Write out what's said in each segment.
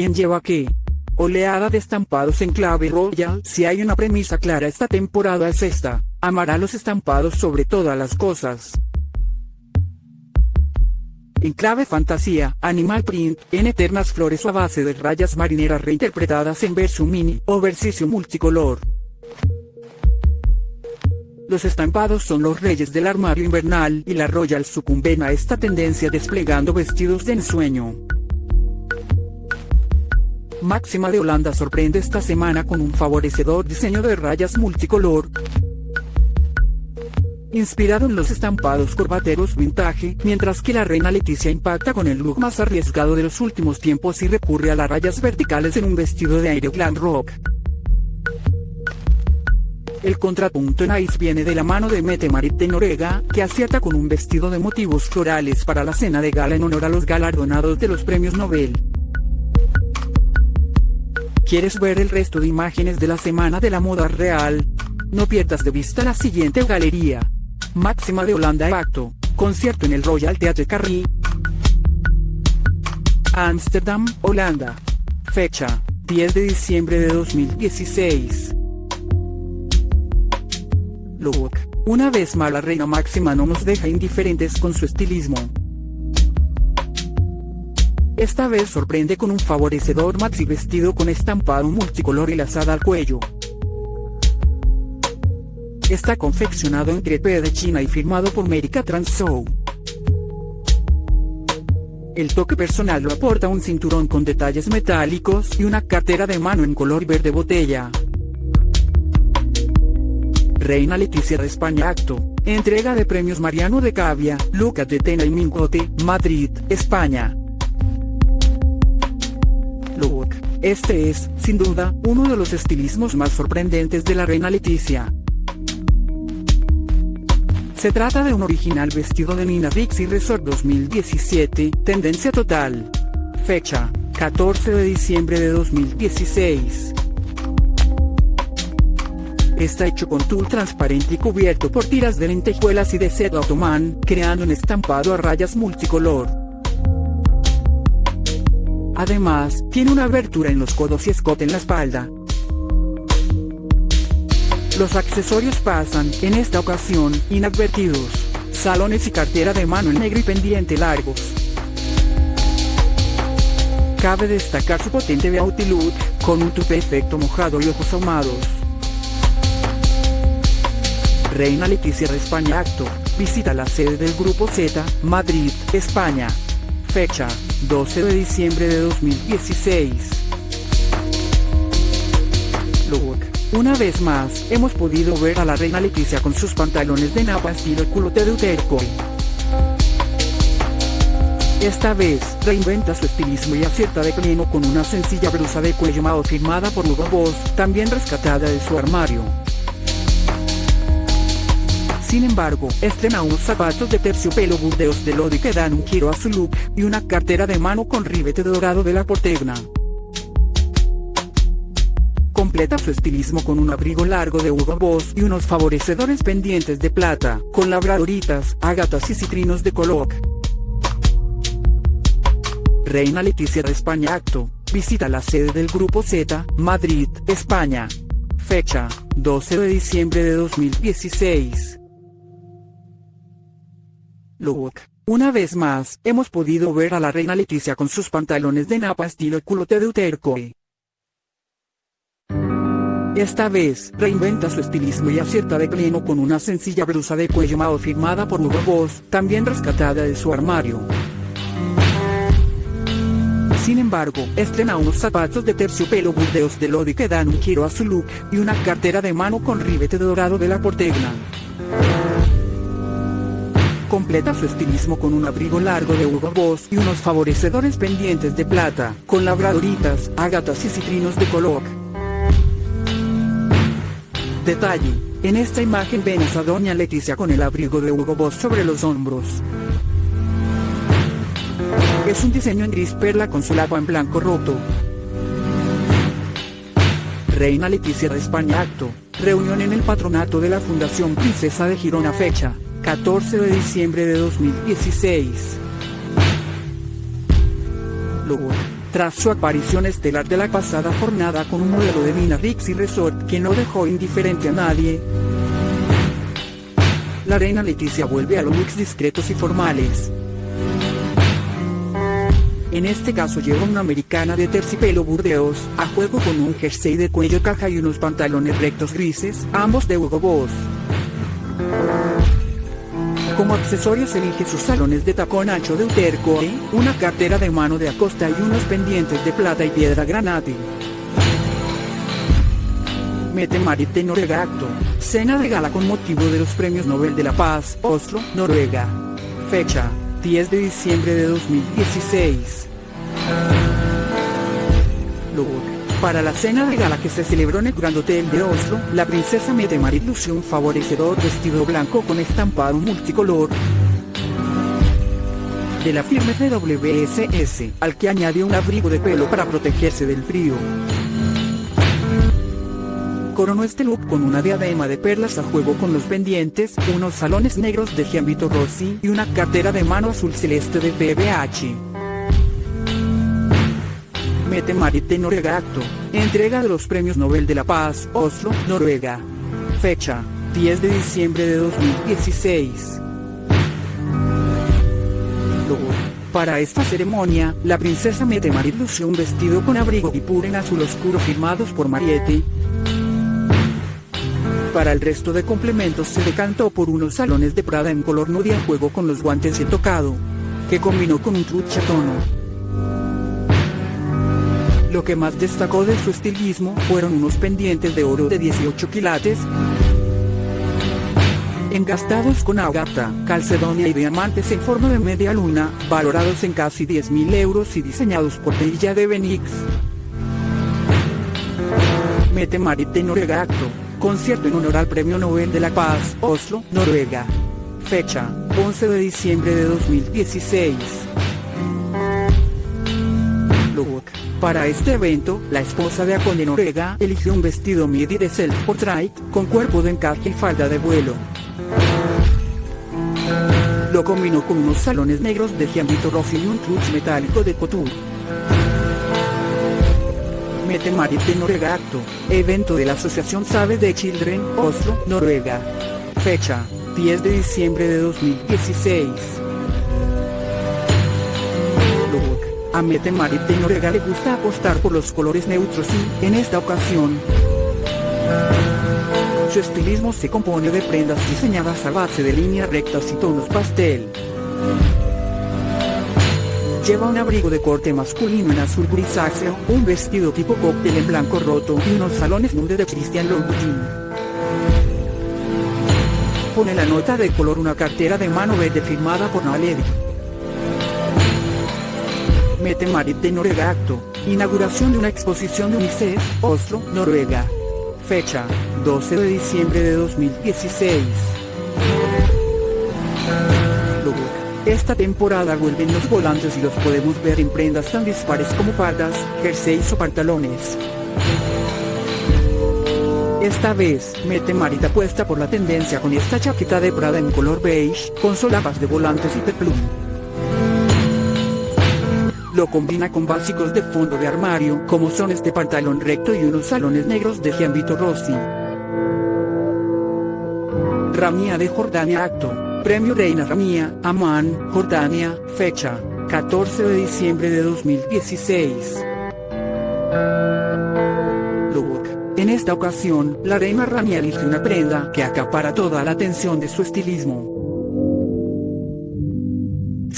¿Quién lleva qué? Oleada de estampados en clave royal. Si hay una premisa clara esta temporada es esta. Amará los estampados sobre todas las cosas. En clave fantasía, Animal Print, en eternas flores a base de rayas marineras reinterpretadas en verso mini o versicio multicolor. Los estampados son los reyes del armario invernal y la Royal sucumben a esta tendencia desplegando vestidos de ensueño. Máxima de Holanda sorprende esta semana con un favorecedor diseño de rayas multicolor, inspirado en los estampados corbateros vintage, mientras que la reina Leticia impacta con el look más arriesgado de los últimos tiempos y recurre a las rayas verticales en un vestido de aire glam rock. El contrapunto en Ice viene de la mano de Mette Marit de Norega, que acierta con un vestido de motivos florales para la cena de gala en honor a los galardonados de los premios Nobel. ¿Quieres ver el resto de imágenes de la Semana de la Moda Real? No pierdas de vista la siguiente galería. Máxima de Holanda Acto, concierto en el Royal Theatre Carré. Amsterdam, Holanda. Fecha, 10 de diciembre de 2016. Look, una vez más la reina máxima no nos deja indiferentes con su estilismo. Esta vez sorprende con un favorecedor maxi vestido con estampado multicolor y lazada al cuello. Está confeccionado en crepe de China y firmado por America Transou. El toque personal lo aporta un cinturón con detalles metálicos y una cartera de mano en color verde botella. Reina Leticia de España Acto, entrega de premios Mariano de Cavia, Lucas de Tena y Mingote, Madrid, España. Este es, sin duda, uno de los estilismos más sorprendentes de la Reina Leticia. Se trata de un original vestido de Nina Rixie Resort 2017, tendencia total. Fecha, 14 de diciembre de 2016. Está hecho con tul transparente y cubierto por tiras de lentejuelas y de seda otomán, creando un estampado a rayas multicolor. Además, tiene una abertura en los codos y escote en la espalda, los accesorios pasan, en esta ocasión, inadvertidos. Salones y cartera de mano en negro y pendiente largos. Cabe destacar su potente beauty look, con un tupe efecto mojado y ojos ahumados. Reina Leticia de España Acto, visita la sede del Grupo Z, Madrid, España. Fecha, 12 de diciembre de 2016. Look. Una vez más, hemos podido ver a la reina Leticia con sus pantalones de napa estilo culote de Utercoy. Esta vez, reinventa su estilismo y acierta de pleno con una sencilla blusa de cuello mao firmada por Hugo Boss, también rescatada de su armario. Sin embargo, estrena unos zapatos de terciopelo burdeos de Lodi que dan un giro a su look, y una cartera de mano con ribete dorado de la Portegna. Completa su estilismo con un abrigo largo de Hugo Boss y unos favorecedores pendientes de plata, con labradoritas, ágatas y citrinos de color. Reina Leticia de España Acto, visita la sede del Grupo Z, Madrid, España. Fecha, 12 de diciembre de 2016. Look. Una vez más, hemos podido ver a la reina Leticia con sus pantalones de napa estilo culote de Utercoe. Esta vez, reinventa su estilismo y acierta de pleno con una sencilla blusa de cuello mao firmada por Hugo Boss, también rescatada de su armario. Sin embargo, estrena unos zapatos de terciopelo burdeos de Lodi que dan un giro a su look, y una cartera de mano con ribete dorado de la Portegna. Completa su estilismo con un abrigo largo de Hugo Boss y unos favorecedores pendientes de plata, con labradoritas, ágatas y citrinos de color. Detalle. En esta imagen vemos a doña Leticia con el abrigo de Hugo Boss sobre los hombros. Es un diseño en gris perla con su lago en blanco roto. Reina Leticia de España Acto. Reunión en el patronato de la Fundación Princesa de Girona fecha, 14 de diciembre de 2016. Logo. tras su aparición estelar de la pasada jornada con un modelo de Vina Rixi Resort que no dejó indiferente a nadie. La reina Leticia vuelve a los looks discretos y formales. En este caso lleva una americana de terciopelo burdeos, a juego con un jersey de cuello caja y unos pantalones rectos grises, ambos de Hugo Boss. Como accesorios elige sus salones de tacón ancho de Uterco, una cartera de mano de Acosta y unos pendientes de plata y piedra granate. Mete Marit de Noruega Acto, cena de gala con motivo de los Premios Nobel de la Paz, Oslo, Noruega. Fecha, 10 de diciembre de 2016. Look. Para la cena de gala que se celebró en el Grand Hotel de Oslo, la princesa Mette Marit lució un favorecedor vestido blanco con estampado multicolor de la firma WSS, al que añadió un abrigo de pelo para protegerse del frío. Coronó este look con una diadema de perlas a juego con los pendientes, unos salones negros de Gianvito Rossi y una cartera de mano azul celeste de BBH. Mete Marit de Noruega Acto. Entrega de los Premios Nobel de la Paz, Oslo, Noruega. Fecha, 10 de diciembre de 2016. Para esta ceremonia, la princesa Mete Marit lució un vestido con abrigo y pura en azul oscuro firmados por Mariette. Para el resto de complementos se decantó por unos salones de Prada en color nude a juego con los guantes de tocado, que combinó con un trucha tono. Lo que más destacó de su estilismo fueron unos pendientes de oro de 18 quilates, engastados con agata, calcedonia y diamantes en forma de media luna, valorados en casi 10.000 euros y diseñados por Villa de Benix. Mete Marit de Noruega Acto, concierto en honor al Premio Nobel de la Paz, Oslo, Noruega. Fecha, 11 de diciembre de 2016. Para este evento, la esposa de Aconde Noruega eligió un vestido midi de self-portrait, con cuerpo de encaje y falda de vuelo. Lo combinó con unos salones negros de Gianvito Rossi y un clutch metálico de couture. Mete Marit de Noruega Acto, evento de la Asociación Save de Children, Oslo, Noruega. Fecha, 10 de diciembre de 2016. A Mete Marit de le gusta apostar por los colores neutros y, en esta ocasión, su estilismo se compone de prendas diseñadas a base de líneas rectas y tonos pastel. Lleva un abrigo de corte masculino en azul grisáceo, un vestido tipo cóctel en blanco roto y unos salones nude de Christian Louboutin. Pone la nota de color una cartera de mano verde firmada por Naledi. Mete Marit de Noruega Acto. Inauguración de una exposición de UNICEF, Oslo, Noruega. Fecha, 12 de diciembre de 2016. Esta temporada vuelven los volantes y los podemos ver en prendas tan dispares como faldas, jerseys o pantalones. Esta vez, Mete Marit apuesta por la tendencia con esta chaqueta de Prada en color beige, con solapas de volantes y peplum. Lo combina con básicos de fondo de armario, como son este pantalón recto y unos salones negros de Gianvito Rossi. Ramía de Jordania Acto. Premio Reina Ramía, Amán, Jordania, fecha, 14 de diciembre de 2016. Look. En esta ocasión, la reina Ramía elige una prenda que acapara toda la atención de su estilismo.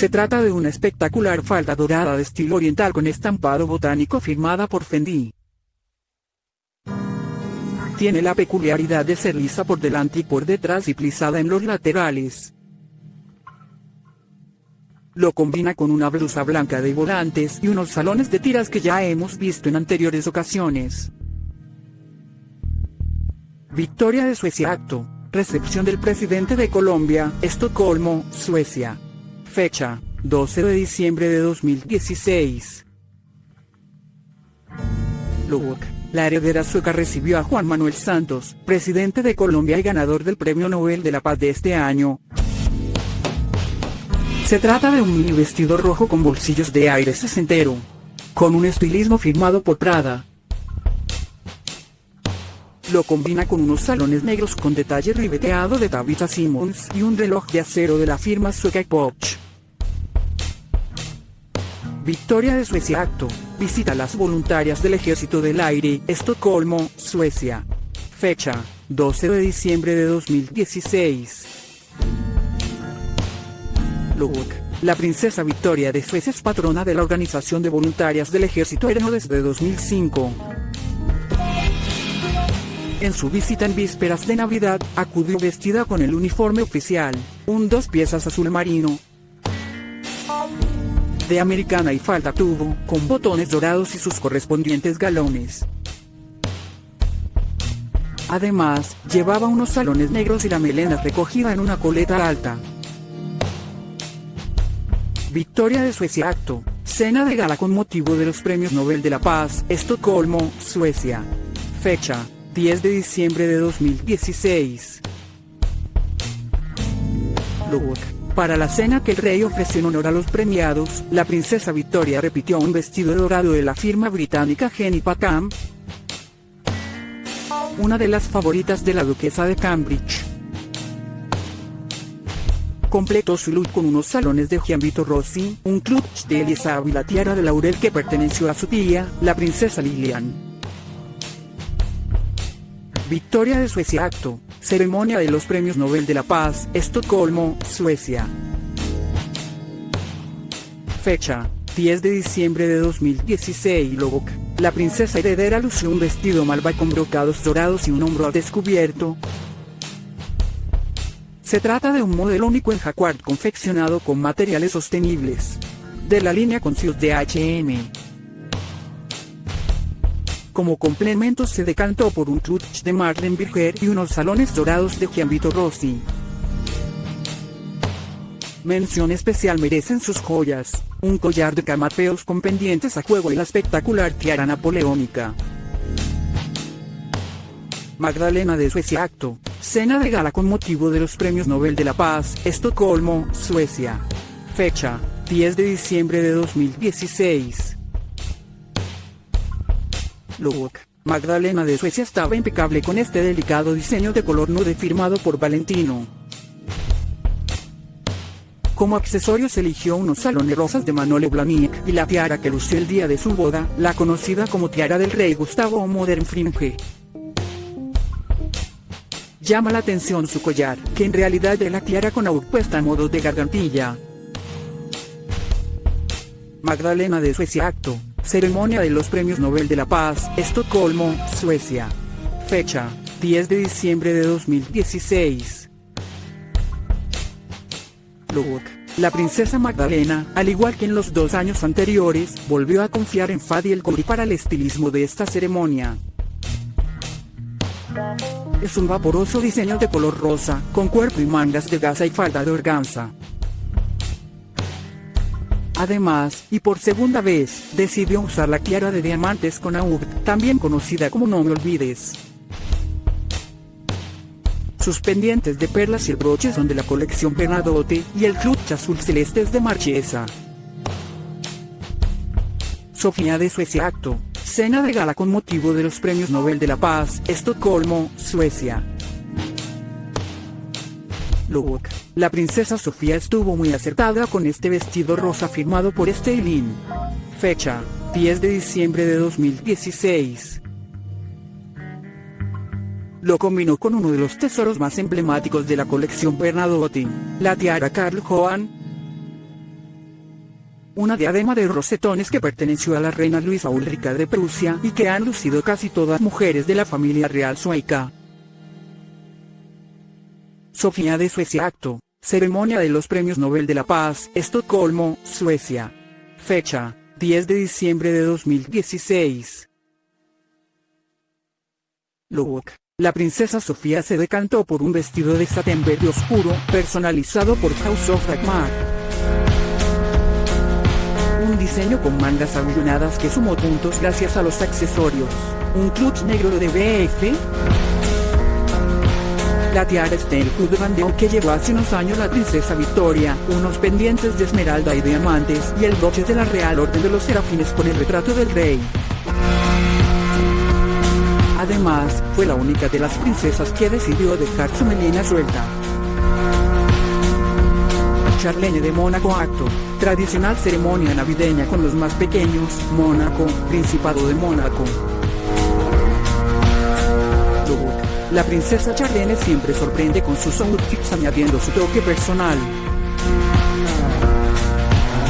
Se trata de una espectacular falda dorada de estilo oriental con estampado botánico firmada por Fendi. Tiene la peculiaridad de ser lisa por delante y por detrás y plisada en los laterales. Lo combina con una blusa blanca de volantes y unos salones de tiras que ya hemos visto en anteriores ocasiones. Victoria de Suecia Acto. Recepción del presidente de Colombia, Estocolmo, Suecia. Fecha, 12 de diciembre de 2016. Look. La heredera sueca recibió a Juan Manuel Santos, presidente de Colombia y ganador del Premio Nobel de la Paz de este año. Se trata de un mini vestido rojo con bolsillos de aire sesentero. con un estilismo firmado por Prada. Lo combina con unos salones negros con detalle ribeteado de Tabitha Simmons y un reloj de acero de la firma sueca Porsche. Victoria de Suecia Acto. Visita las voluntarias del Ejército del Aire, Estocolmo, Suecia. Fecha, 12 de diciembre de 2016. Look. La princesa Victoria de Suecia es patrona de la Organización de Voluntarias del Ejército Aéreo desde 2005. En su visita en vísperas de Navidad, acudió vestida con el uniforme oficial, un dos piezas azul marino, de americana y falda tubo, con botones dorados y sus correspondientes galones. Además, llevaba unos salones negros y la melena recogida en una coleta alta. Victoria de Suecia Acto, cena de gala con motivo de los Premios Nobel de la Paz, Estocolmo, Suecia. Fecha, 10 de diciembre de 2016. Look. Para la cena que el rey ofreció en honor a los premiados, la princesa Victoria repitió un vestido dorado de la firma británica Jenny Packham, una de las favoritas de la duquesa de Cambridge. Completó su look con unos salones de Gianvito Rossi, un clutch de Elisa y la tiara de laurel que perteneció a su tía, la princesa Lilian. Victoria de Suecia Acto, Ceremonia de los Premios Nobel de la Paz, Estocolmo, Suecia. Fecha, 10 de diciembre de 2016 Lobok. La princesa heredera lució un vestido malva con brocados dorados y un hombro descubierto. Se trata de un modelo único en jacquard confeccionado con materiales sostenibles. De la línea Conscious de H&M. Como complemento se decantó por un clutch de Marlene Birger y unos salones dorados de Gianvito Rossi. Mención especial merecen sus joyas, un collar de camapeos con pendientes a juego y la espectacular tiara napoleónica. Magdalena de Suecia Acto, cena de gala con motivo de los Premios Nobel de la Paz, Estocolmo, Suecia. Fecha, 10 de diciembre de 2016. Look. Magdalena de Suecia estaba impecable con este delicado diseño de color nude firmado por Valentino. Como accesorios eligió unos salones rosas de Manole Blahnik y la tiara que lució el día de su boda, la conocida como tiara del rey Gustavo o Modern Fringe. Llama la atención su collar, que en realidad es la tiara con aur puesta a modo de gargantilla. Magdalena de Suecia Acto, Ceremonia de los Premios Nobel de la Paz, Estocolmo, Suecia. Fecha, 10 de diciembre de 2016. Look. La princesa Magdalena, al igual que en los dos años anteriores, volvió a confiar en Fadi el Cori para el estilismo de esta ceremonia. Es un vaporoso diseño de color rosa, con cuerpo y mangas de gasa y falda de organza. Además, y por segunda vez, decidió usar la tiara de diamantes con aur, también conocida como No Me Olvides. Sus pendientes de perlas y el broche son de la colección Bernadotte, y el clutch azul celeste es de Marchesa. Sofía de Suecia Acto, cena de gala con motivo de los Premios Nobel de la Paz, Estocolmo, Suecia. Look. La princesa Sofía estuvo muy acertada con este vestido rosa firmado por Stalin. Fecha, 10 de diciembre de 2016. Lo combinó con uno de los tesoros más emblemáticos de la colección Bernadotte, la tiara Karl Johan. Una diadema de rosetones que perteneció a la reina Luisa Ulrica de Prusia y que han lucido casi todas mujeres de la familia real sueca. Sofía de Suecia Acto, Ceremonia de los Premios Nobel de la Paz, Estocolmo, Suecia. Fecha, 10 de diciembre de 2016. Look. La princesa Sofía se decantó por un vestido de satén verde oscuro, personalizado por House of Dagmar. Un diseño con mangas abillonadas que sumó puntos gracias a los accesorios. Un clutch negro de BF, La tiara está el club de bandeo que llevó hace unos años la princesa Victoria, unos pendientes de esmeralda y diamantes y el broche de la Real Orden de los Serafines con el retrato del rey. Además, fue la única de las princesas que decidió dejar su melena suelta. Charlene de Mónaco Acto, tradicional ceremonia navideña con los más pequeños, Mónaco, Principado de Mónaco. La princesa Charlene siempre sorprende con sus outfits añadiendo su toque personal.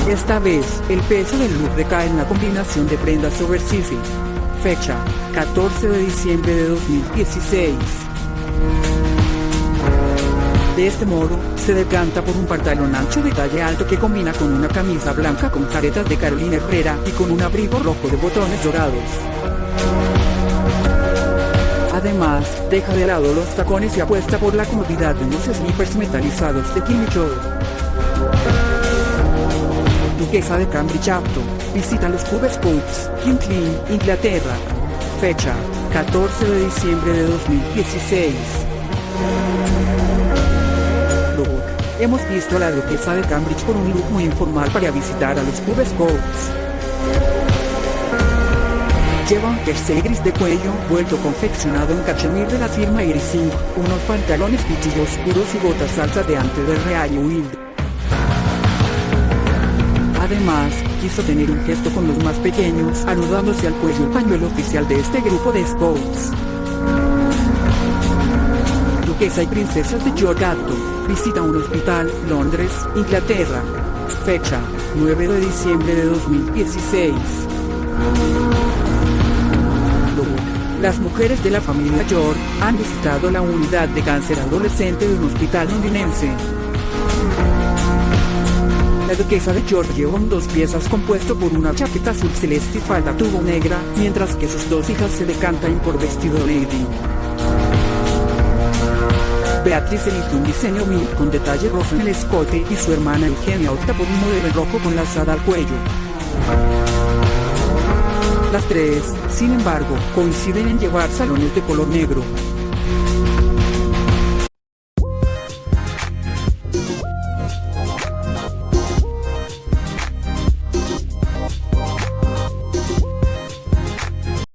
Esta vez, el peso del look recae en la combinación de prendas oversize. Fecha, 14 de diciembre de 2016. De este modo, se decanta por un pantalón ancho de talle alto que combina con una camisa blanca con caretas de Carolina Herrera y con un abrigo rojo de botones dorados. Además, deja de lado los tacones y apuesta por la comodidad de unos sneakers metalizados de Kimmy Joe. Duquesa de Cambridge apto, visita los Cubes Scouts, Kingston, Inglaterra. Fecha, 14 de diciembre de 2016. Look. Hemos visto a la duquesa de Cambridge con un look muy informal para visitar a los Cubes Scouts. Lleva un jersey gris de cuello vuelto confeccionado en cachemir de la firma Irising, unos pantalones pichillos oscuros y botas altas de antes del Real Wild. Además, quiso tener un gesto con los más pequeños, anudándose al cuello el pañuelo oficial de este grupo de scouts. Duquesa y princesas de York Acto, visita un hospital, Londres, Inglaterra. Fecha, 9 de diciembre de 2016. Las mujeres de la familia York han visitado la unidad de cáncer adolescente de un hospital londinense. La duquesa de York llevó dos piezas compuesto por una chaqueta azul celeste y falda tubo negra, mientras que sus dos hijas se decantan por vestido lady. Beatriz eligió un diseño mil con detalle rojo en el escote y su hermana Eugenia opta por un modelo rojo con lazada al cuello. Las tres, sin embargo, coinciden en llevar salones de color negro.